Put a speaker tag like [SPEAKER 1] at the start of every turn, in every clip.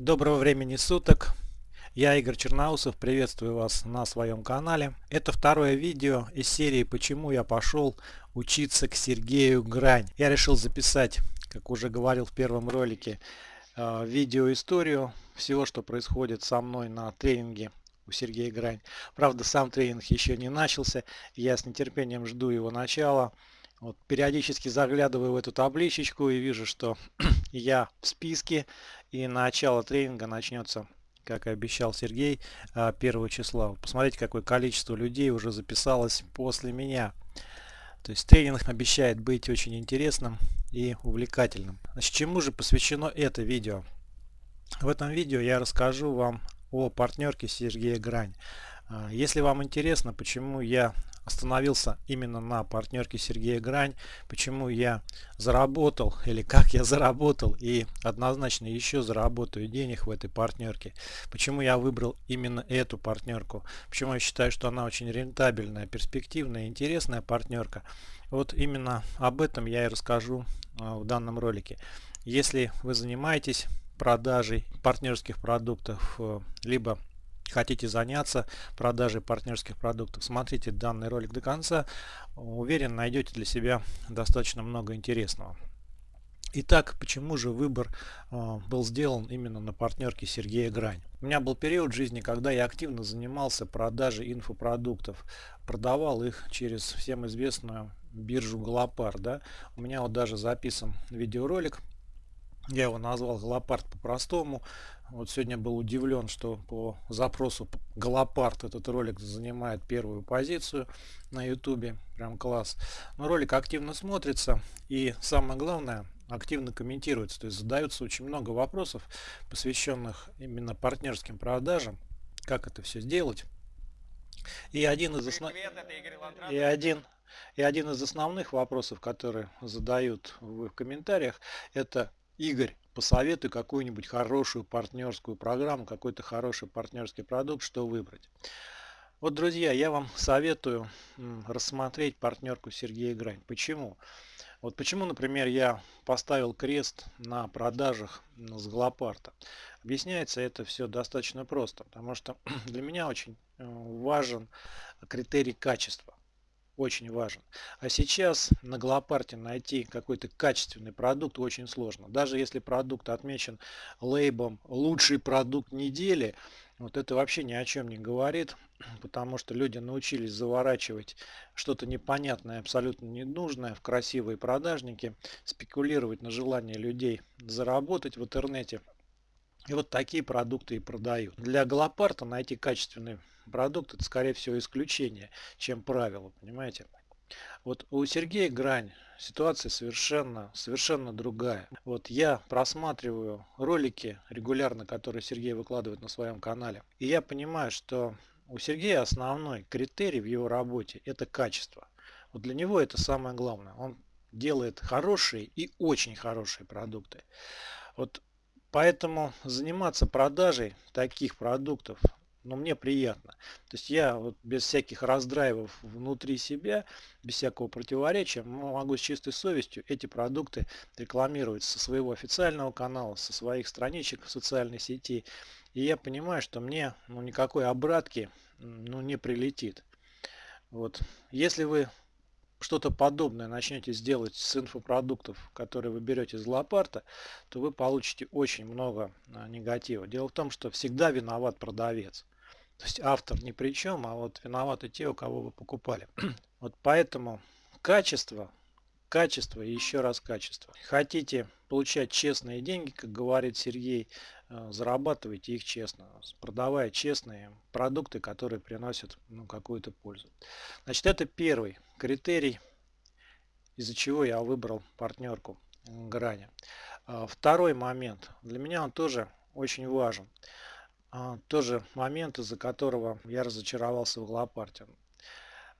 [SPEAKER 1] Доброго времени суток! Я Игорь Черноусов, приветствую вас на своем канале. Это второе видео из серии «Почему я пошел учиться к Сергею Грань». Я решил записать, как уже говорил в первом ролике, э, видеоисторию всего, что происходит со мной на тренинге у Сергея Грань. Правда, сам тренинг еще не начался, я с нетерпением жду его начала. Вот, периодически заглядываю в эту табличечку и вижу, что я в списке и начало тренинга начнется, как и обещал Сергей, 1 а, числа. Посмотрите, какое количество людей уже записалось после меня. То есть тренинг обещает быть очень интересным и увлекательным. Значит, чему же посвящено это видео? В этом видео я расскажу вам о партнерке Сергея Грань. А, если вам интересно, почему я остановился именно на партнерке Сергея Грань, почему я заработал или как я заработал и однозначно еще заработаю денег в этой партнерке, почему я выбрал именно эту партнерку, почему я считаю, что она очень рентабельная, перспективная, интересная партнерка. Вот именно об этом я и расскажу а, в данном ролике. Если вы занимаетесь продажей партнерских продуктов, э, либо хотите заняться продажей партнерских продуктов, смотрите данный ролик до конца. Уверен, найдете для себя достаточно много интересного. Итак, почему же выбор э, был сделан именно на партнерке Сергея Грань? У меня был период жизни, когда я активно занимался продажей инфопродуктов. Продавал их через всем известную биржу Галопар. Да? У меня вот даже записан видеоролик я его назвал Галопард по-простому. Вот сегодня был удивлен, что по запросу Галопард этот ролик занимает первую позицию на ютубе. Прям класс. Но ролик активно смотрится и самое главное активно комментируется. То есть задаются очень много вопросов, посвященных именно партнерским продажам. Как это все сделать. И один из основ... и один и один из основных вопросов, которые задают вы в комментариях, это Игорь, посоветуй какую-нибудь хорошую партнерскую программу, какой-то хороший партнерский продукт, что выбрать. Вот, друзья, я вам советую рассмотреть партнерку Сергея Грань. Почему? Вот почему, например, я поставил крест на продажах с Глопарта. Объясняется это все достаточно просто, потому что для меня очень э, важен критерий качества очень важен. А сейчас на Глопарте найти какой-то качественный продукт очень сложно. Даже если продукт отмечен лейбом «лучший продукт недели», вот это вообще ни о чем не говорит, потому что люди научились заворачивать что-то непонятное, абсолютно ненужное в красивые продажники, спекулировать на желание людей заработать в интернете. И вот такие продукты и продают. Для Галопарта найти качественный продукт это скорее всего исключение, чем правило, понимаете? Вот у Сергея Грань ситуация совершенно, совершенно другая. Вот я просматриваю ролики регулярно, которые Сергей выкладывает на своем канале. И я понимаю, что у Сергея основной критерий в его работе это качество. Вот для него это самое главное. Он делает хорошие и очень хорошие продукты. Вот поэтому заниматься продажей таких продуктов но мне приятно. То есть я вот без всяких раздраивов внутри себя, без всякого противоречия, могу с чистой совестью эти продукты рекламировать со своего официального канала, со своих страничек в социальной сети. И я понимаю, что мне ну, никакой обратки ну, не прилетит. Вот. Если вы что-то подобное начнете сделать с инфопродуктов, которые вы берете из лопарта, то вы получите очень много а, негатива. Дело в том, что всегда виноват продавец. То есть автор ни при чем, а вот виноваты те, у кого вы покупали. вот поэтому качество, качество и еще раз качество. Хотите получать честные деньги, как говорит Сергей, зарабатывайте их честно, продавая честные продукты, которые приносят ну, какую-то пользу. Значит, это первый критерий, из-за чего я выбрал партнерку Грани. А, второй момент, для меня он тоже очень важен. А, тоже момент, из-за которого я разочаровался в Глопарте.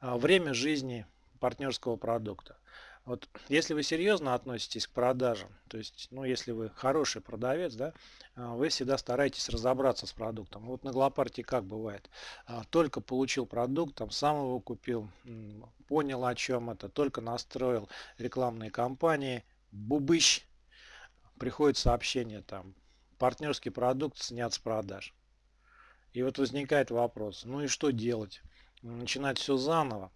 [SPEAKER 1] А, время жизни партнерского продукта. Вот если вы серьезно относитесь к продажам, то есть, ну, если вы хороший продавец, да, а, вы всегда стараетесь разобраться с продуктом. Вот на Глопарте как бывает. Только получил продукт, там сам его купил, понял о чем это, только настроил рекламные кампании, бубыщ, приходит сообщение там, партнерский продукт снят с продаж. И вот возникает вопрос, ну и что делать? Начинать все заново.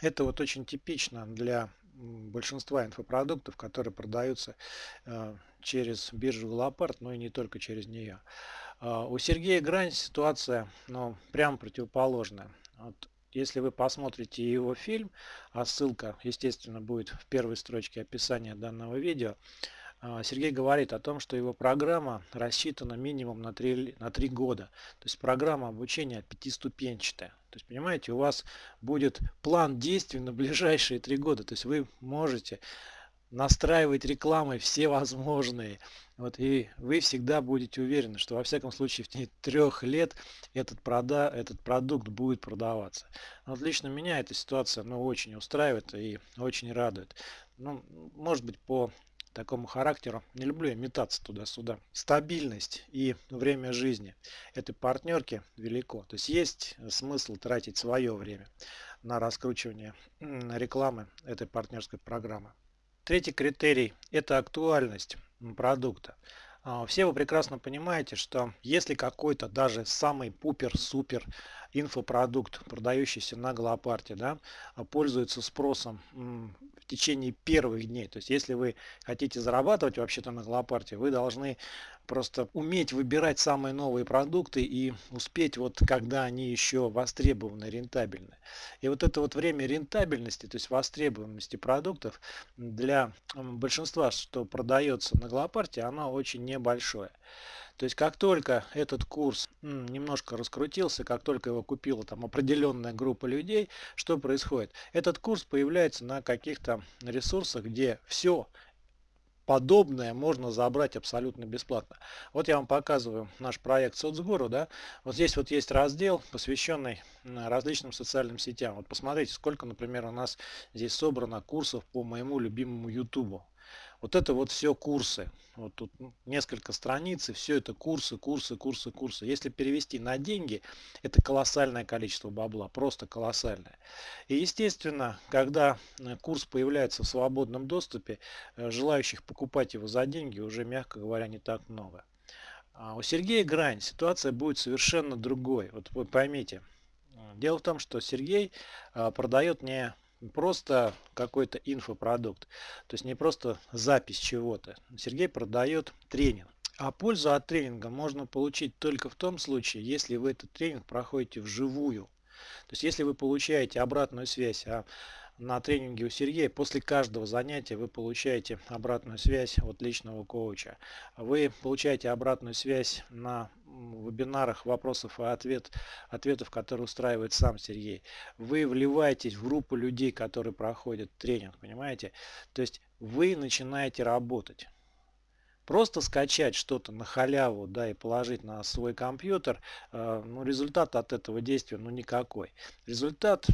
[SPEAKER 1] Это вот очень типично для большинства инфопродуктов, которые продаются э, через биржу Лопард, но и не только через нее. Э, у Сергея Грань ситуация ну, прям противоположная. Вот если вы посмотрите его фильм, а ссылка, естественно, будет в первой строчке описания данного видео, а, Сергей говорит о том, что его программа рассчитана минимум на 3, на 3 года. То есть программа обучения пятиступенчатая. То есть, понимаете, у вас будет план действий на ближайшие 3 года. То есть вы можете настраивать рекламой все возможные. Вот, и вы всегда будете уверены, что во всяком случае в течение трех лет этот, прода, этот продукт будет продаваться. Вот лично меня эта ситуация ну, очень устраивает и очень радует. Ну, может быть по такому характеру. Не люблю я метаться туда-сюда. Стабильность и время жизни этой партнерки велико. То есть есть смысл тратить свое время на раскручивание рекламы этой партнерской программы. Третий критерий – это актуальность продукта. А, все вы прекрасно понимаете, что если какой-то даже самый пупер-супер инфопродукт, продающийся на Голопарте, да, пользуется спросом в течение первых дней, то есть если вы хотите зарабатывать вообще-то на Голопарте, вы должны просто уметь выбирать самые новые продукты и успеть вот когда они еще востребованы, рентабельны. И вот это вот время рентабельности, то есть востребованности продуктов для большинства, что продается на Голопарте, оно очень небольшое. То есть как только этот курс немножко раскрутился, как только его купила там определенная группа людей, что происходит? Этот курс появляется на каких-то ресурсах, где все подобное можно забрать абсолютно бесплатно. Вот я вам показываю наш проект Соцгуру. Да? Вот здесь вот есть раздел, посвященный различным социальным сетям. Вот посмотрите, сколько, например, у нас здесь собрано курсов по моему любимому YouTube. Вот это вот все курсы. Вот тут несколько страниц, и все это курсы, курсы, курсы, курсы. Если перевести на деньги, это колоссальное количество бабла, просто колоссальное. И естественно, когда э, курс появляется в свободном доступе, э, желающих покупать его за деньги уже, мягко говоря, не так много. А у Сергея Грань ситуация будет совершенно другой. Вот вы поймите. Дело в том, что Сергей э, продает не просто какой-то инфопродукт. То есть не просто запись чего-то. Сергей продает тренинг. А пользу от тренинга можно получить только в том случае, если вы этот тренинг проходите вживую. То есть если вы получаете обратную связь, а на тренинге у Сергея после каждого занятия вы получаете обратную связь от личного коуча. Вы получаете обратную связь на вебинарах вопросов и ответ, ответов, которые устраивает сам Сергей. Вы вливаетесь в группу людей, которые проходят тренинг, понимаете? То есть вы начинаете работать. Просто скачать что-то на халяву, да, и положить на свой компьютер, э, ну, результат от этого действия, ну, никакой. Результат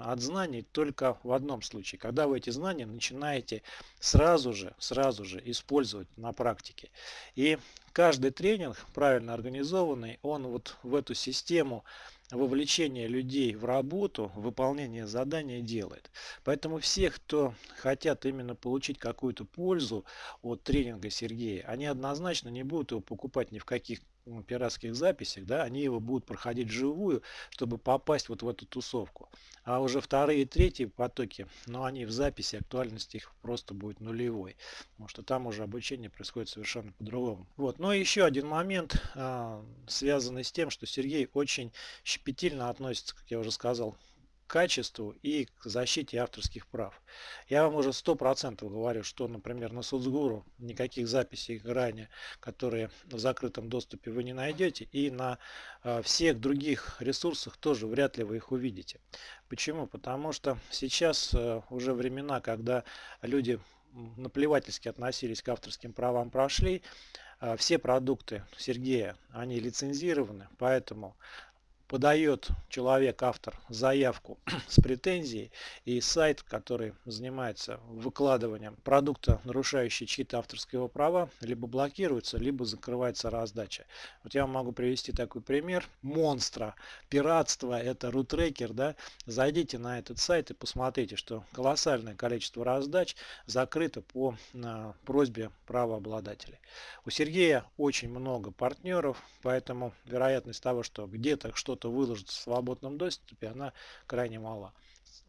[SPEAKER 1] от знаний только в одном случае, когда вы эти знания начинаете сразу же, сразу же использовать на практике. И каждый тренинг, правильно организованный, он вот в эту систему вовлечение людей в работу, выполнение задания делает. Поэтому все, кто хотят именно получить какую-то пользу от тренинга Сергея, они однозначно не будут его покупать ни в каких пиратских записях, да, они его будут проходить живую, чтобы попасть вот в эту тусовку. А уже вторые и третьи потоки, но они в записи, актуальность их просто будет нулевой, потому что там уже обучение происходит совершенно по-другому. Вот. Но еще один момент, а, связанный с тем, что Сергей очень щепетильно относится, как я уже сказал, качеству и к защите авторских прав. Я вам уже сто процентов говорю, что, например, на Соцгуру никаких записей ранее, которые в закрытом доступе вы не найдете, и на э, всех других ресурсах тоже вряд ли вы их увидите. Почему? Потому что сейчас э, уже времена, когда люди наплевательски относились к авторским правам прошли, э, все продукты Сергея, они лицензированы, поэтому подает человек, автор, заявку с претензией, и сайт, который занимается выкладыванием продукта, нарушающий чьи-то авторские права, либо блокируется, либо закрывается раздача. Вот я вам могу привести такой пример. Монстра, пиратство, это рутрекер, да. Зайдите на этот сайт и посмотрите, что колоссальное количество раздач закрыто по на, просьбе правообладателей. У Сергея очень много партнеров, поэтому вероятность того, что где-то что-то выложится в свободном доступе, она крайне мала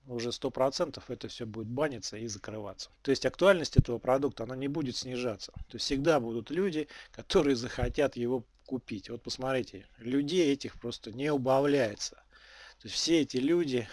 [SPEAKER 1] уже 100% это все будет баниться и закрываться. То есть актуальность этого продукта, она не будет снижаться. То есть всегда будут люди, которые захотят его купить. Вот посмотрите, людей этих просто не убавляется. То есть все эти люди,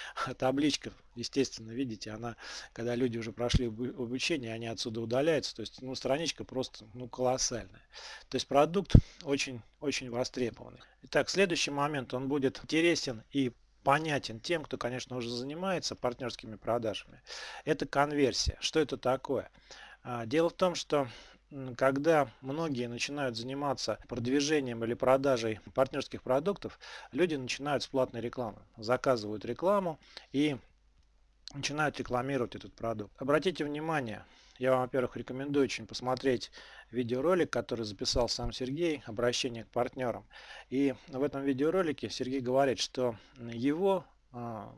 [SPEAKER 1] табличка, естественно, видите, она, когда люди уже прошли обучение, они отсюда удаляются. То есть, ну, страничка просто, ну, колоссальная. То есть продукт очень, очень востребованный. Итак, следующий момент, он будет интересен и понятен тем, кто, конечно, уже занимается партнерскими продажами. Это конверсия. Что это такое? А, дело в том, что когда многие начинают заниматься продвижением или продажей партнерских продуктов, люди начинают с платной рекламы. Заказывают рекламу и начинают рекламировать этот продукт. Обратите внимание, я вам, во-первых, рекомендую очень посмотреть видеоролик, который записал сам Сергей, обращение к партнерам. И в этом видеоролике Сергей говорит, что его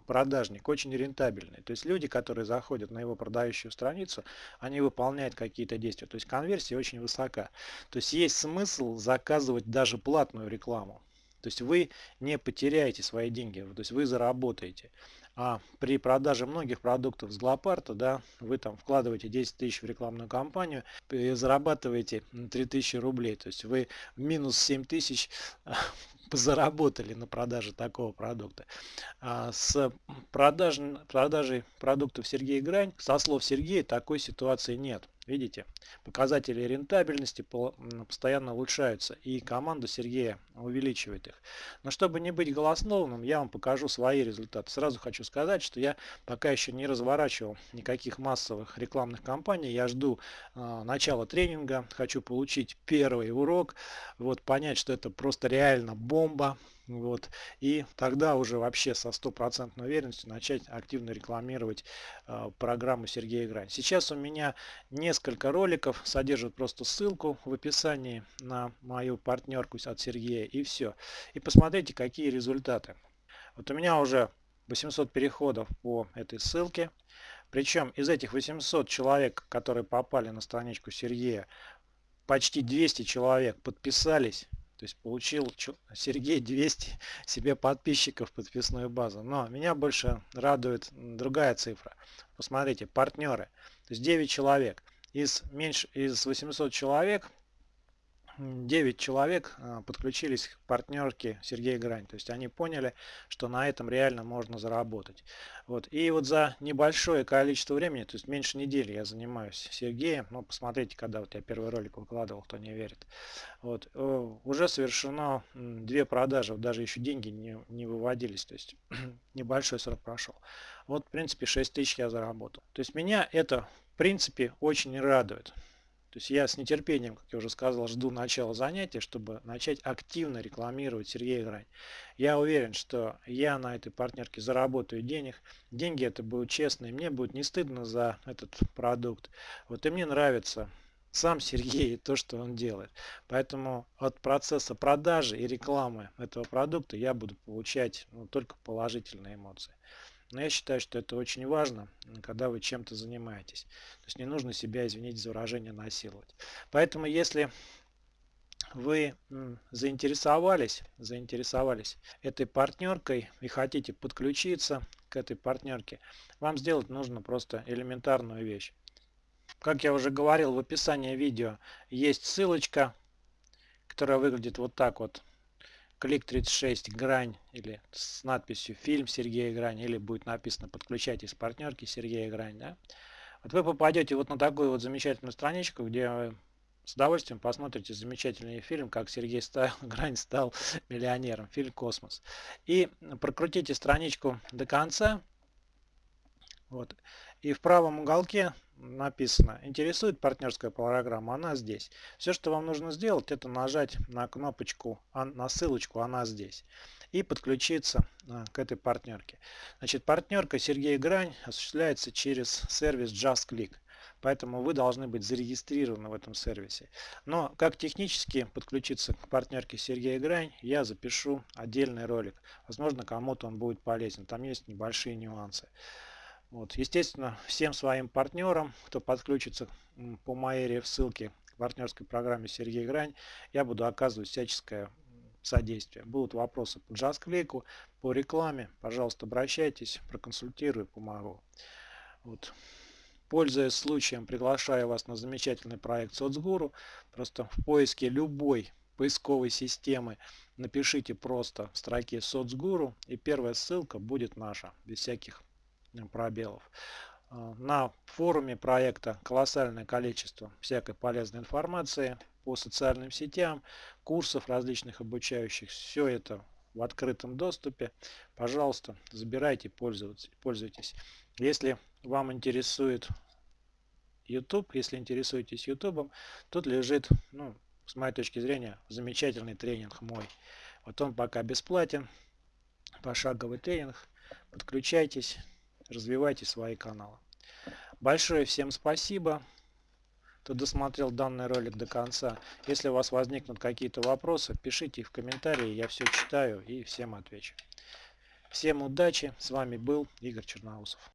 [SPEAKER 1] продажник очень рентабельный. То есть люди, которые заходят на его продающую страницу, они выполняют какие-то действия. То есть конверсия очень высока. То есть есть смысл заказывать даже платную рекламу. То есть вы не потеряете свои деньги, то есть вы заработаете. А при продаже многих продуктов с Глопарта, да, вы там вкладываете 10 тысяч в рекламную кампанию и зарабатываете 3000 рублей. То есть вы минус 7 тысяч заработали на продаже такого продукта. А с продаж, продажей продуктов Сергея Грань, со слов Сергея, такой ситуации нет. Видите, показатели рентабельности постоянно улучшаются, и команда Сергея увеличивает их. Но чтобы не быть голословным, я вам покажу свои результаты. Сразу хочу сказать, что я пока еще не разворачивал никаких массовых рекламных кампаний. Я жду э, начала тренинга, хочу получить первый урок, вот понять, что это просто реально бомба, вот. И тогда уже вообще со стопроцентной уверенностью начать активно рекламировать э, программу Сергея Грань. Сейчас у меня несколько роликов, содержат просто ссылку в описании на мою партнерку от Сергея и все. И посмотрите, какие результаты. Вот у меня уже 800 переходов по этой ссылке. Причем из этих 800 человек, которые попали на страничку Сергея, почти 200 человек подписались то есть получил Сергей 200 себе подписчиков подписную базу. Но меня больше радует другая цифра. Посмотрите, партнеры. То есть 9 человек. Из, меньше, из 800 человек 9 человек а, подключились к партнерке Сергея Грань. То есть они поняли, что на этом реально можно заработать. Вот. И вот за небольшое количество времени, то есть меньше недели я занимаюсь Сергеем. Ну, посмотрите, когда вот я первый ролик выкладывал, кто не верит. Вот. Э, уже совершено две продажи, даже еще деньги не, не выводились. То есть небольшой срок прошел. Вот, в принципе, 6 тысяч я заработал. То есть меня это, в принципе, очень радует. То есть я с нетерпением, как я уже сказал, жду начала занятия, чтобы начать активно рекламировать Сергея Грань. Я уверен, что я на этой партнерке заработаю денег. Деньги это будут честные, мне будет не стыдно за этот продукт. Вот и мне нравится сам Сергей и то, что он делает. Поэтому от процесса продажи и рекламы этого продукта я буду получать ну, только положительные эмоции. Но я считаю, что это очень важно, когда вы чем-то занимаетесь. То есть не нужно себя, извините за выражение, насиловать. Поэтому если вы заинтересовались, заинтересовались этой партнеркой и хотите подключиться к этой партнерке, вам сделать нужно просто элементарную вещь. Как я уже говорил, в описании видео есть ссылочка, которая выглядит вот так вот клик 36 грань или с надписью фильм Сергея Грань или будет написано подключайтесь партнерки Сергея Грань. Да? Вот вы попадете вот на такую вот замечательную страничку, где вы с удовольствием посмотрите замечательный фильм, как Сергей стал, Грань стал миллионером, фильм «Космос». И прокрутите страничку до конца. Вот. И в правом уголке написано «Интересует партнерская программа», она здесь. Все, что вам нужно сделать, это нажать на кнопочку, на ссылочку «Она здесь» и подключиться а, к этой партнерке. Значит, партнерка Сергей Грань осуществляется через сервис JustClick. Поэтому вы должны быть зарегистрированы в этом сервисе. Но как технически подключиться к партнерке Сергея Грань, я запишу отдельный ролик. Возможно, кому-то он будет полезен. Там есть небольшие нюансы. Вот. Естественно, всем своим партнерам, кто подключится по моей ссылке к партнерской программе Сергей Грань, я буду оказывать всяческое содействие. Будут вопросы по джаз-клейку, по рекламе, пожалуйста, обращайтесь, проконсультирую, помогу. Вот. Пользуясь случаем, приглашаю вас на замечательный проект Соцгуру. Просто в поиске любой поисковой системы напишите просто в строке Соцгуру и первая ссылка будет наша, без всяких пробелов. Э, на форуме проекта колоссальное количество всякой полезной информации по социальным сетям, курсов различных обучающих. Все это в открытом доступе. Пожалуйста, забирайте, пользуйтесь. Если вам интересует YouTube, если интересуетесь YouTube, тут лежит, ну, с моей точки зрения, замечательный тренинг мой. Вот он пока бесплатен. Пошаговый тренинг. Подключайтесь, развивайте свои каналы. Большое всем спасибо кто досмотрел данный ролик до конца. Если у вас возникнут какие-то вопросы, пишите их в комментарии, я все читаю и всем отвечу. Всем удачи, с вами был Игорь Черноусов.